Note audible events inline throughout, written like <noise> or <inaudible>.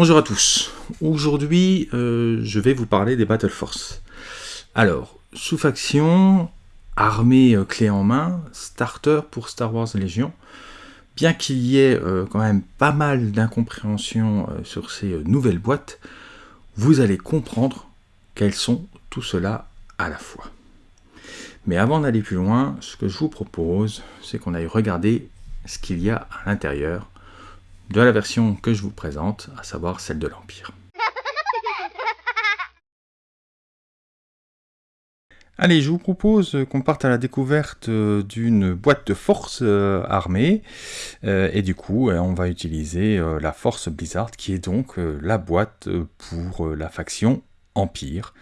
Bonjour à tous. Aujourd'hui, euh, je vais vous parler des Battle Force. Alors, sous-faction, armée euh, clé en main, starter pour Star Wars Légion. Bien qu'il y ait euh, quand même pas mal d'incompréhension sur ces nouvelles boîtes, vous allez comprendre quelles sont tout cela à la fois. Mais avant d'aller plus loin, ce que je vous propose, c'est qu'on aille regarder ce qu'il y a à l'intérieur de la version que je vous présente, à savoir celle de l'Empire. <laughs> Allez, je vous propose qu'on parte à la découverte d'une boîte de force euh, armée, euh, et du coup, euh, on va utiliser la force Blizzard, qui est donc la boîte pour la faction Empire.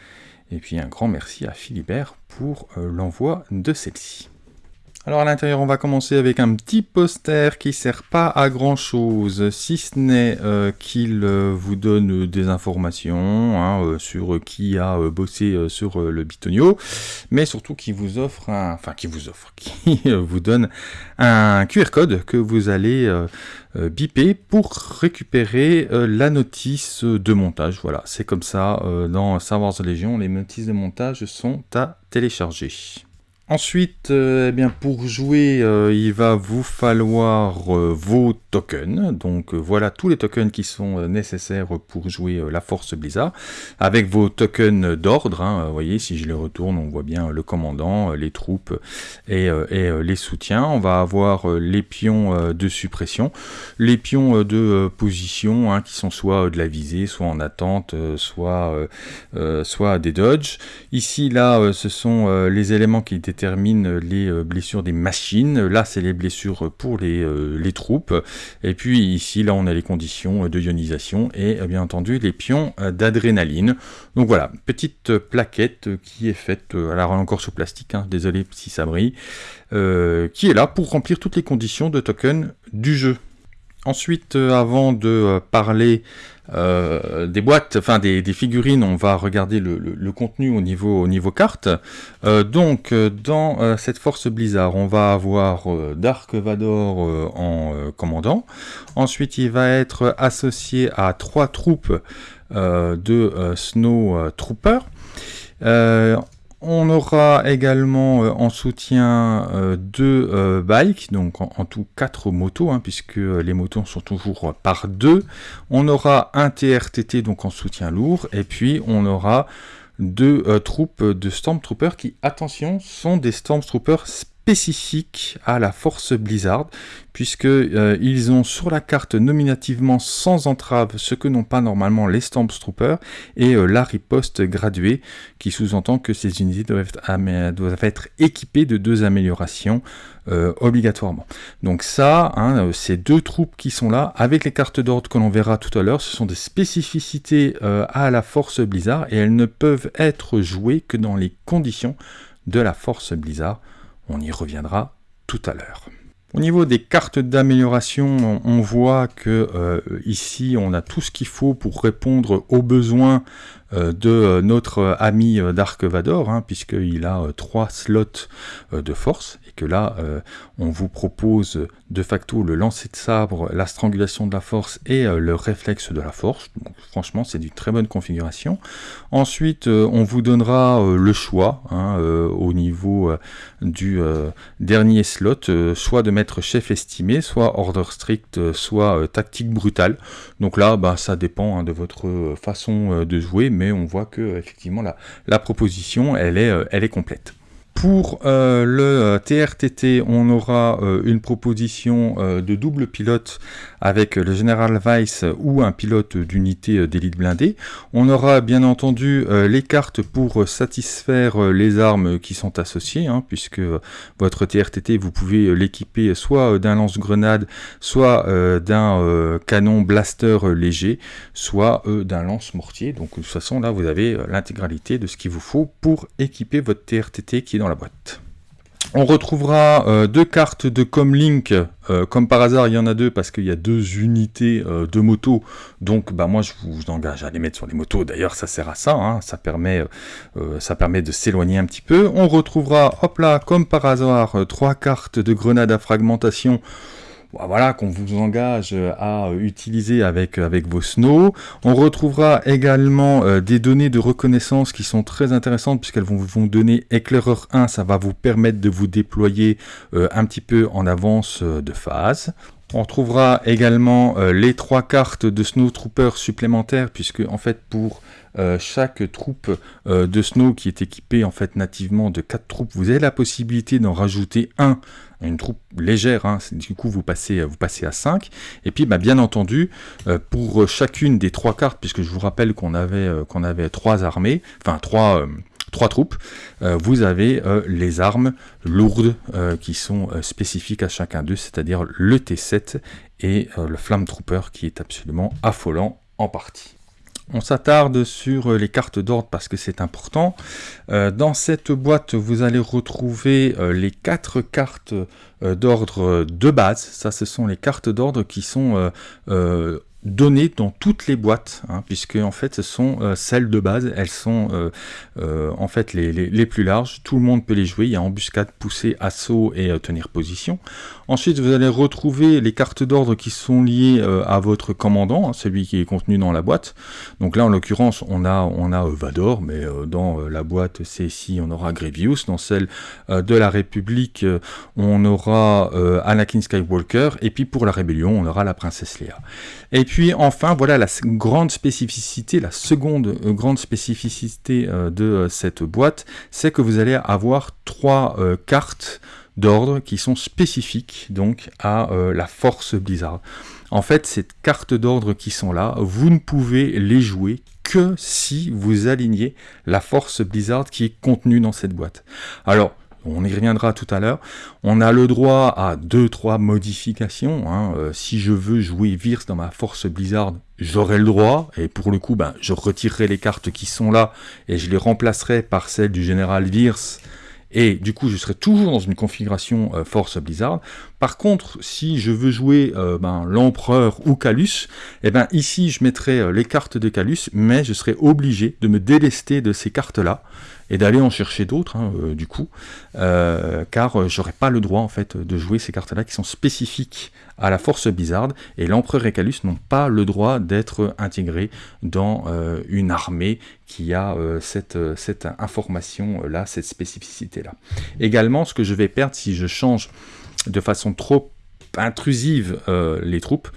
Et puis un grand merci à Philibert pour l'envoi de celle-ci. Alors à l'intérieur, on va commencer avec un petit poster qui sert pas à grand chose, si ce n'est euh, qu'il euh, vous donne des informations hein, euh, sur qui a bossé sur le bitonio, mais surtout qui vous offre un, enfin qui vous offre, <laughs> qui vous donne un QR code que vous allez biper pour récupérer la notice de montage. Voilà, c'est comme ça dans Star Wars Légion, les notices de montage sont à télécharger. Ensuite, euh, eh bien, pour jouer, euh, il va vous falloir euh, vos tokens. Donc voilà tous les tokens qui sont nécessaires pour jouer la Force Blizzard. Avec vos tokens d'ordre, hein, vous voyez, si je les retourne, on voit bien le commandant, les troupes et, les soutiens. On va avoir les pions de suppression, les pions de position, hein, qui sont soit de la visée, soit en attente, soit, soit des dodges. Ici, là, ce sont les éléments qui étaient termine les euh, blessures des machines. Là, c'est les blessures pour les, euh, les, troupes. Et puis ici, là, on a les conditions de ionisation et bien entendu les pions d'adrénaline. Donc voilà, petite plaquette qui est faite, alors encore sous plastique, hein, désolé si ça brille, euh, qui est là pour remplir toutes les conditions de token du jeu. Ensuite, avant de parler euh, des boîtes, enfin des, figurines, on va regarder le, contenu au niveau, au carte. Euh, donc euh, dans cette force Blizzard, on va avoir Dark Vador en commandant. Ensuite, il va être associé à trois troupes de Snow Troopers. On aura également euh, en soutien euh, deux euh, bikes, donc en, tout quatre motos, hein, puisque les motos sont toujours par deux. On aura un TRTT, donc en soutien lourd, et puis on aura deux troupes de Stormtroopers qui, attention, sont des Stormtroopers spécifiques à la force Blizzard, puisqu'ils euh, ils ont sur la carte nominativement sans entrave ce que n'ont pas normalement les Stormtroopers, et euh, la riposte graduée, qui sous-entend que ces unités doivent être, équipées de deux améliorations euh, obligatoirement. Donc ça, hein, ces deux troupes qui sont là, avec les cartes d'ordre que l'on verra tout à l'heure, ce sont des spécificités à la force Blizzard, et elles ne peuvent être jouées que dans les conditions de la force Blizzard. On y reviendra tout à l'heure. Au niveau des cartes d'amélioration, on voit que euh, ici on a tout ce qu'il faut pour répondre aux besoins euh, de euh, notre ami Dark Vador, hein, puisqu'il a trois slots de force, que là on vous propose de facto le lancer de sabre, la strangulation de la force et le réflexe de la force. Franchement c'est une très bonne configuration. Ensuite on vous donnera le choix hein, au niveau du dernier slot, soit de mettre chef estimé, soit order strict, soit euh, tactique brutale. Donc là, bah, ça dépend hein, de votre euh, façon euh, de jouer, mais on voit que effectivement la, la proposition, elle est, elle est complète. Pour le TRTT, on aura une proposition de double pilote avec le General Weiss ou un pilote d'unité euh, d'élite blindée. On aura bien entendu euh, les cartes pour satisfaire euh, les armes qui sont associées, hein, puisque votre TRTT, vous pouvez l'équiper soit d'un lance-grenade, soit d'un canon blaster léger, soit d'un lance-mortier. Donc de toute façon, là, vous avez l'intégralité de ce qu'il vous faut pour équiper votre TRTT qui est dans la boîte. On retrouvera euh, deux cartes de Comlink, euh, comme par hasard il y en a deux parce qu'il y a deux unités euh, de moto, donc bah, moi je vous engage à les mettre sur les motos, d'ailleurs ça sert à ça, hein. ça, permet, ça permet de s'éloigner un petit peu. On retrouvera, hop là, comme par hasard, trois cartes de grenades à fragmentation, voilà, qu'on vous engage à utiliser avec, avec vos snows. On retrouvera également des données de reconnaissance qui sont très intéressantes puisqu'elles vont vous donner éclaireur 1, ça va vous permettre de vous déployer un petit peu en avance de phase. On trouvera également euh, les trois cartes de Snow Trooper supplémentaires, puisque en fait pour euh, chaque troupe euh, de Snow qui est équipée en fait nativement de quatre troupes, vous avez la possibilité d'en rajouter un, une troupe légère, hein. du coup vous passez, vous passez à 5. Et puis bah, bien entendu, pour chacune des trois cartes, puisque je vous rappelle qu'on avait, qu'on avait trois armées, enfin trois trois troupes, euh, vous avez euh, les armes lourdes euh, qui sont spécifiques à chacun d'eux, c'est-à-dire le T7 et le Flamme Trooper qui est absolument affolant en partie. On s'attarde sur les cartes d'ordre parce que c'est important. dans cette boîte, vous allez retrouver les quatre cartes d'ordre de base. Ça, ce sont les cartes d'ordre qui sont données dans toutes les boîtes, hein, puisque en fait ce sont euh, celles de base, elles sont euh, euh, en fait les, les, plus larges, tout le monde peut les jouer, il y a embuscade, poussée, assaut et tenir position. Ensuite vous allez retrouver les cartes d'ordre qui sont liées à votre commandant, hein, celui qui est contenu dans la boîte. Donc là en l'occurrence on a, on a Vador, mais dans la boîte CSI on aura Grievous, dans celle de la République on aura Anakin Skywalker, et puis pour la Rébellion on aura la Princesse Leia. Et puis enfin, voilà la grande spécificité, la seconde euh, grande spécificité euh, de euh, cette boîte, c'est que vous allez avoir trois cartes d'ordre qui sont spécifiques donc à la force Blizzard. En fait, ces cartes d'ordre qui sont là, vous ne pouvez les jouer que si vous alignez la force Blizzard qui est contenue dans cette boîte. On y reviendra tout à l'heure. On a le droit à 2-3 modifications. Hein. Euh, si je veux jouer Virs dans ma force Blizzard, j'aurai le droit. Et pour le coup, ben, je retirerai les cartes qui sont là et je les remplacerai par celles du général Virs. Et du coup, je serai toujours dans une configuration euh, Force Blizzard. Par contre, si je veux jouer euh, ben, l'Empereur ou Calus, eh ben, ici, je mettrai les cartes de Calus, mais je serai obligé de me délester de ces cartes-là et d'aller en chercher d'autres, hein, euh, du coup, euh, car euh, j'aurais pas le droit, en fait, de jouer ces cartes-là qui sont spécifiques à la force bizarre, et l'empereur et Calus n'ont pas le droit d'être intégrés dans une armée qui a cette, cette information-là, cette spécificité-là. Également, ce que je vais perdre si je change de façon trop intrusive les troupes,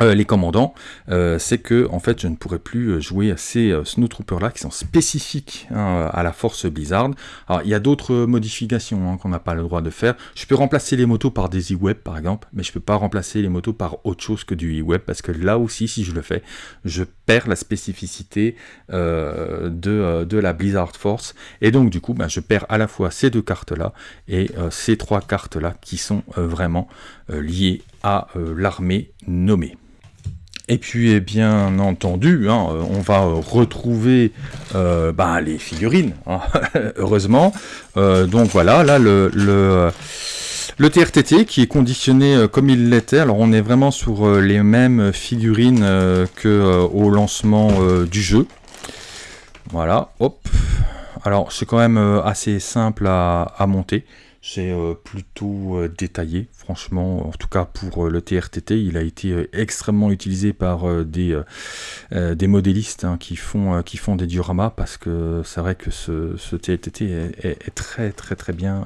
euh, les commandants, euh, c'est que en fait je ne pourrais plus euh, jouer à ces snowtroopers là qui sont spécifiques hein, à la force Blizzard. Alors il y a d'autres modifications hein, qu'on n'a pas le droit de faire. Je peux remplacer les motos par des e-web par exemple, mais je peux pas remplacer les motos par autre chose que du e-web parce que là aussi si je le fais, je perds la spécificité de, de, la Blizzard Force et donc du coup ben, je perds à la fois ces deux cartes là et ces trois cartes là qui sont vraiment liées à l'armée nommée. Et puis, bien entendu, hein, on va retrouver euh, bah, les figurines, hein, <laughs> heureusement. Euh, donc voilà, là, le, le, le, TRTT qui est conditionné euh, comme il l'était. Alors, on est vraiment sur les mêmes figurines que au lancement du jeu. Voilà, hop. Alors, c'est quand même assez simple à, à monter. C'est euh, plutôt euh, détaillé, franchement, en tout cas pour euh, le TRTT, il a été extrêmement utilisé par des, des modélistes hein, qui, font, qui font des dioramas, parce que c'est vrai que ce, TRTT est, très très très bien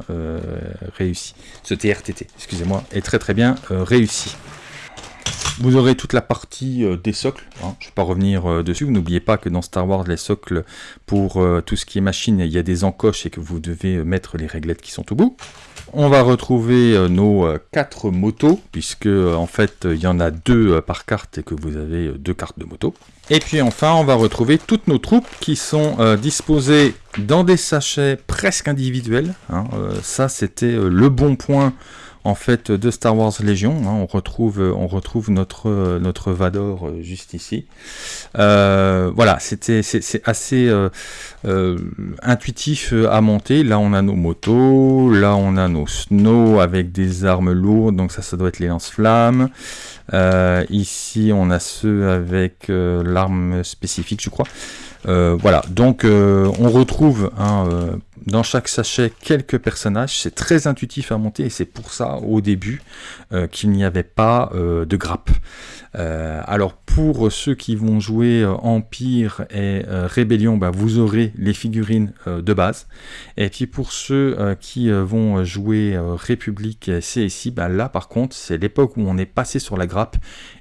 réussi. Ce TRTT, excusez-moi, est très très bien réussi. Vous aurez toute la partie euh, des socles, hein. je ne vais pas revenir euh, dessus, n'oubliez pas que dans Star Wars, les socles, pour euh, tout ce qui est machine, il y a des encoches et que vous devez mettre les réglettes qui sont au bout. On va retrouver nos quatre motos, puisque en fait il y en a deux par carte et que vous avez deux cartes de moto. Et puis enfin, on va retrouver toutes nos troupes qui sont disposées dans des sachets presque individuels. Hein. ça, c'était le bon point en fait de Star Wars Légion. Hein, on retrouve, notre, Vador euh, juste ici. Euh, voilà, c'était c'est assez euh, intuitif à monter. Là, on a nos motos, là, on a nos snow avec des armes lourdes, donc ça, ça doit être les lance-flammes. ici, on a ceux avec l'arme spécifique, je crois. voilà, donc on retrouve hein, dans chaque sachet quelques personnages. C'est très intuitif à monter et c'est pour ça, au début, qu'il n'y avait pas de grappe. Euh, alors pour ceux qui vont jouer euh, Empire et euh, Rébellion, bah, vous aurez les figurines de base. Et puis pour ceux qui vont jouer République CSI, bah, là par contre c'est l'époque où on est passé sur la grappe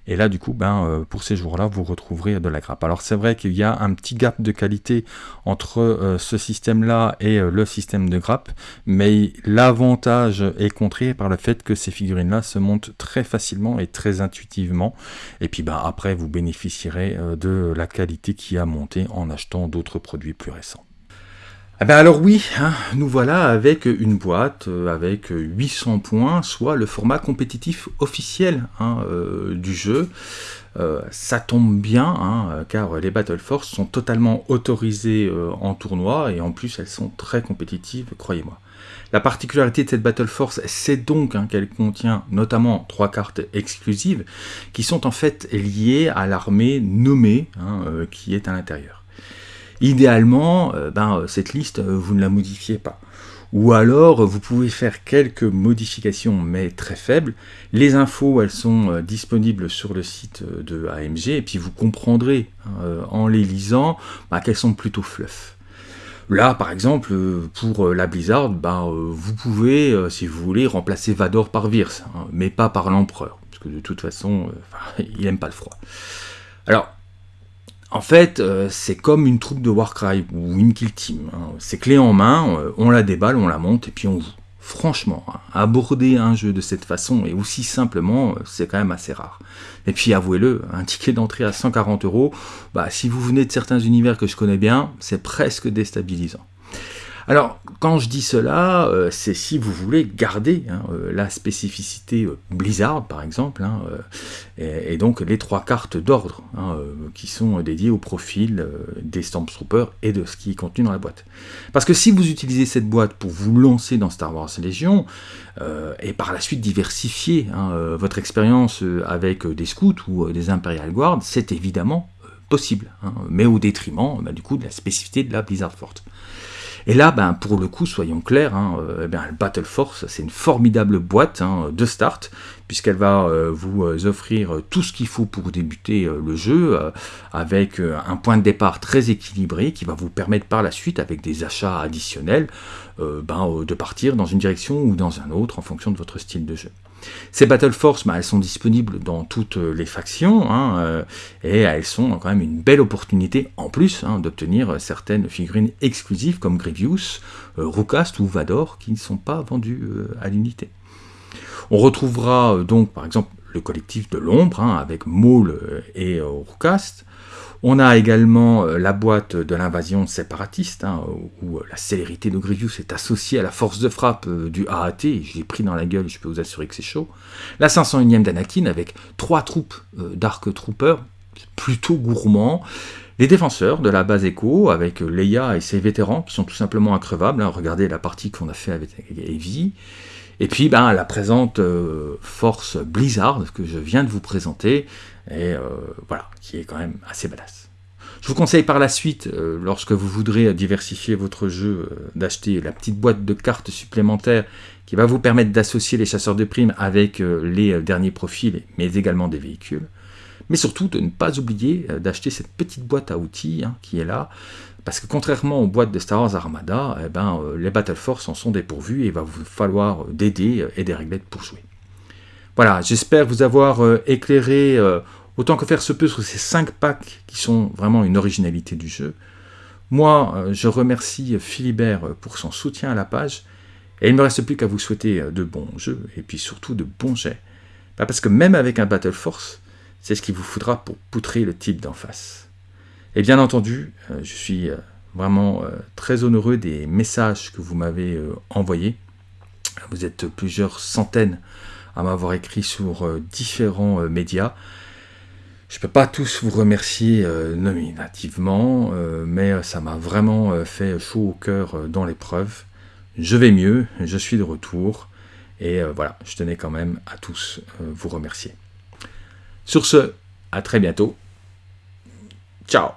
et là, du coup, ben, euh, pour ces jours-là, vous retrouverez de la grappe. Alors c'est vrai qu'il y a un petit gap de qualité entre euh, ce système-là et euh, le système de grappe, mais l'avantage est contré par le fait que ces figurines-là se montent très facilement et très intuitivement. Et puis ben, après, vous bénéficierez de la qualité qui a monté en achetant d'autres produits plus récents. Eh ben alors oui, hein, nous voilà avec une boîte euh, avec 800 points, soit le format compétitif officiel hein, euh, du jeu. Euh, ça tombe bien, hein, car les Battle Force sont totalement autorisées en tournoi, et en plus elles sont très compétitives, croyez-moi. La particularité de cette Battle Force, c'est donc qu'elle contient notamment trois cartes exclusives, qui sont en fait liées à l'armée nommée qui est à l'intérieur. Idéalement, euh, ben, euh, cette liste, euh, vous ne la modifiez pas. Ou alors, vous pouvez faire quelques modifications, mais très faibles. Les infos, elles sont disponibles sur le site de AMG, et puis vous comprendrez, en les lisant, ben, qu'elles sont plutôt fluff. Là, par exemple, pour la Blizzard, ben, vous pouvez, si vous voulez, remplacer Vador par Virs, hein, mais pas par l'Empereur, parce que de toute façon, <laughs> il n'aime pas le froid. Alors, en fait, euh, c'est comme une troupe de Warcry ou une kill team. Hein. C'est clé en main, euh, on la déballe, on la monte et puis on joue. Franchement, hein, aborder un jeu de cette façon et aussi simplement, euh, c'est quand même assez rare. Et puis avouez-le, un ticket d'entrée à 140 euros, bah, si vous venez de certains univers que je connais bien, c'est presque déstabilisant. Alors, quand je dis cela, euh, c'est si vous voulez garder hein, euh, la spécificité euh, Blizzard, par exemple, hein, et, donc les trois cartes d'ordre hein, qui sont dédiées au profil des Stormtroopers et de ce qui est contenu dans la boîte. Parce que si vous utilisez cette boîte pour vous lancer dans Star Wars Légion, et par la suite diversifier votre expérience avec des scouts ou des Imperial Guards, c'est évidemment possible, mais au détriment bah, du coup de la spécificité de la Blizzard Forte. Et là, ben, pour le coup, soyons clairs, hein, euh, eh Battle Force, c'est une formidable boîte hein, de start, puisqu'elle va euh, vous euh, offrir tout ce qu'il faut pour débuter le jeu, avec un point de départ très équilibré, qui va vous permettre par la suite, avec des achats additionnels, ben, de partir dans une direction ou dans un autre, en fonction de votre style de jeu. Ces Battle Force, bah, elles sont disponibles dans toutes les factions, hein, euh, et elles sont quand même une belle opportunité, en plus, hein, d'obtenir certaines figurines exclusives comme Grievous, euh, ou Vador, qui ne sont pas vendues euh, à l'unité. On retrouvera euh, donc, par exemple, le collectif de l'ombre, hein, avec Maul et Rookast, on a également euh, la boîte de l'invasion séparatiste, hein, où euh, la célérité de Grievous est associée à la force de frappe euh, du AAT, je l'ai pris dans la gueule, je peux vous assurer que c'est chaud. La 501ème d'Anakin, avec trois troupes d'Arc Troopers, plutôt gourmands. Les défenseurs de la base Echo, avec Leia et ses vétérans, qui sont tout simplement increvables. Hein. regardez la partie qu'on a fait avec Evie. Et puis ben, la présente force Blizzard, que je viens de vous présenter, et euh, voilà, qui est quand même assez badass. Je vous conseille par la suite, euh, lorsque vous voudrez diversifier votre jeu, euh, d'acheter la petite boîte de cartes supplémentaires qui va vous permettre d'associer les chasseurs de primes avec les derniers profils, mais également des véhicules. Mais surtout de ne pas oublier d'acheter cette petite boîte à outils hein, qui est là, parce que contrairement aux boîtes de Star Wars Armada, eh ben, les Battle Force en sont dépourvus et il va vous falloir des dés et des réglettes pour jouer. Voilà, j'espère vous avoir éclairé autant que faire se peut sur ces 5 packs qui sont vraiment une originalité du jeu. Moi, euh, je remercie Philibert pour son soutien à la page, et il ne me reste plus qu'à vous souhaiter euh, de bons jeux, et puis surtout de bons jets. Bah, parce que même avec un Battle Force, c'est ce qu'il vous faudra pour poutrer le type d'en face. Et bien entendu, euh, je suis vraiment très honoreux des messages que vous m'avez envoyés. Vous êtes plusieurs centaines à m'avoir écrit sur différents médias. Je ne peux pas tous vous remercier euh, nominativement, euh, mais euh, ça m'a vraiment fait chaud au cœur dans l'épreuve. Je vais mieux, je suis de retour, et voilà, je tenais quand même à tous vous remercier. Sur ce, à très bientôt. Ciao